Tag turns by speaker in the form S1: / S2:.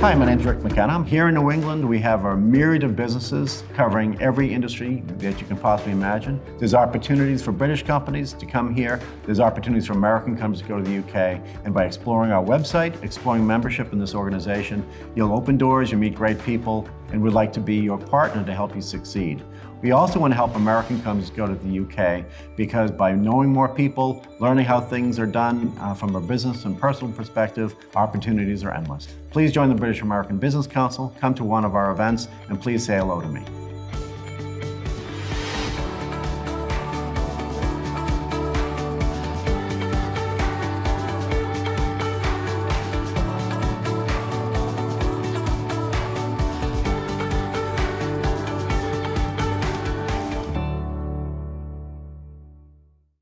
S1: Hi, my name's Rick McKenna. I'm here in New England. We have a myriad of businesses covering every industry that you can possibly imagine. There's opportunities for British companies to come here. There's opportunities for American companies to go to the UK. And by exploring our website, exploring membership in this organization, you'll open doors, you'll meet great people, and we'd like to be your partner to help you succeed. We also want to help American companies go to the UK because by knowing more people, learning how things are done uh, from a business and personal perspective, opportunities are endless. Please join the British American Business Council, come to one of our events, and please say hello to me.